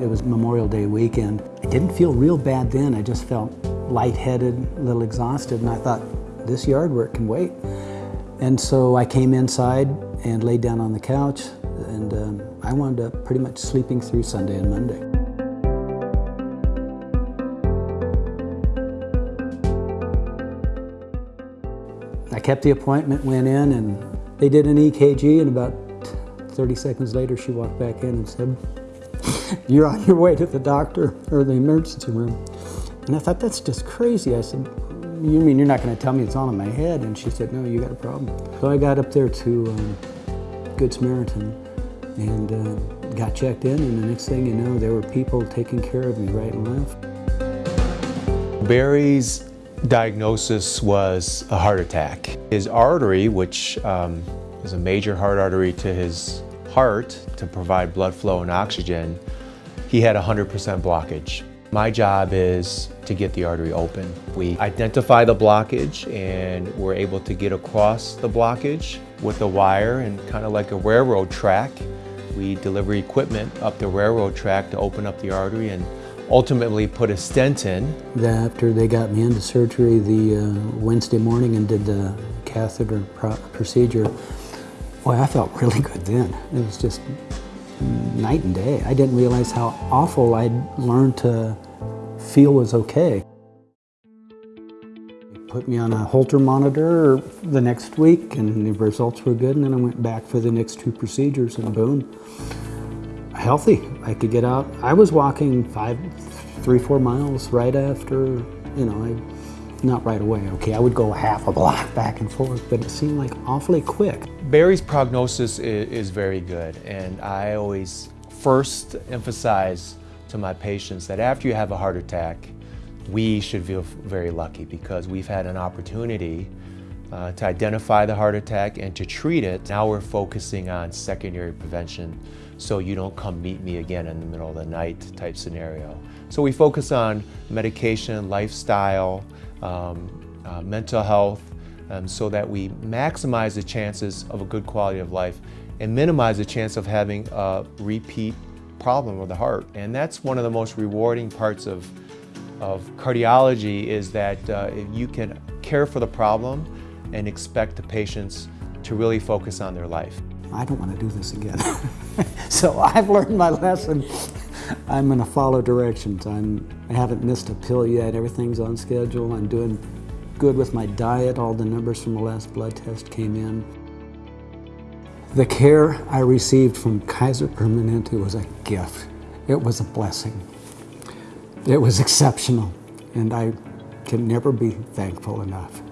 It was Memorial Day weekend. I didn't feel real bad then. I just felt lightheaded, a little exhausted, and I thought, this yard work can wait. And so I came inside and laid down on the couch, and um, I wound up pretty much sleeping through Sunday and Monday. I kept the appointment, went in, and they did an EKG, and about 30 seconds later, she walked back in and said, you're on your way to the doctor or the emergency room. And I thought, that's just crazy. I said, you mean you're not going to tell me it's all in my head? And she said, no, you got a problem. So I got up there to um, Good Samaritan and uh, got checked in, and the next thing you know, there were people taking care of me right and left. Barry's diagnosis was a heart attack. His artery, which um, is a major heart artery to his heart to provide blood flow and oxygen, he had 100% blockage. My job is to get the artery open. We identify the blockage and we're able to get across the blockage with a wire and kind of like a railroad track. We deliver equipment up the railroad track to open up the artery and ultimately put a stent in. After they got me into surgery the uh, Wednesday morning and did the catheter procedure, boy, I felt really good then. It was just night and day. I didn't realize how awful I'd learned to feel was okay. They Put me on a Holter monitor the next week and the results were good and then I went back for the next two procedures and boom, healthy. I could get out. I was walking five, three, four miles right after, you know, I, not right away, okay, I would go half a block back and forth, but it seemed like awfully quick. Barry's prognosis is, is very good and I always first emphasize to my patients that after you have a heart attack, we should feel very lucky because we've had an opportunity uh, to identify the heart attack and to treat it. Now we're focusing on secondary prevention so you don't come meet me again in the middle of the night type scenario. So we focus on medication, lifestyle, um, uh, mental health, um, so that we maximize the chances of a good quality of life and minimize the chance of having a repeat problem with the heart. And that's one of the most rewarding parts of, of cardiology is that uh, you can care for the problem and expect the patients to really focus on their life. I don't want to do this again. so I've learned my lesson. I'm going to follow directions. I'm, I haven't missed a pill yet. Everything's on schedule. I'm doing good with my diet. All the numbers from the last blood test came in. The care I received from Kaiser Permanente was a gift. It was a blessing. It was exceptional, and I can never be thankful enough.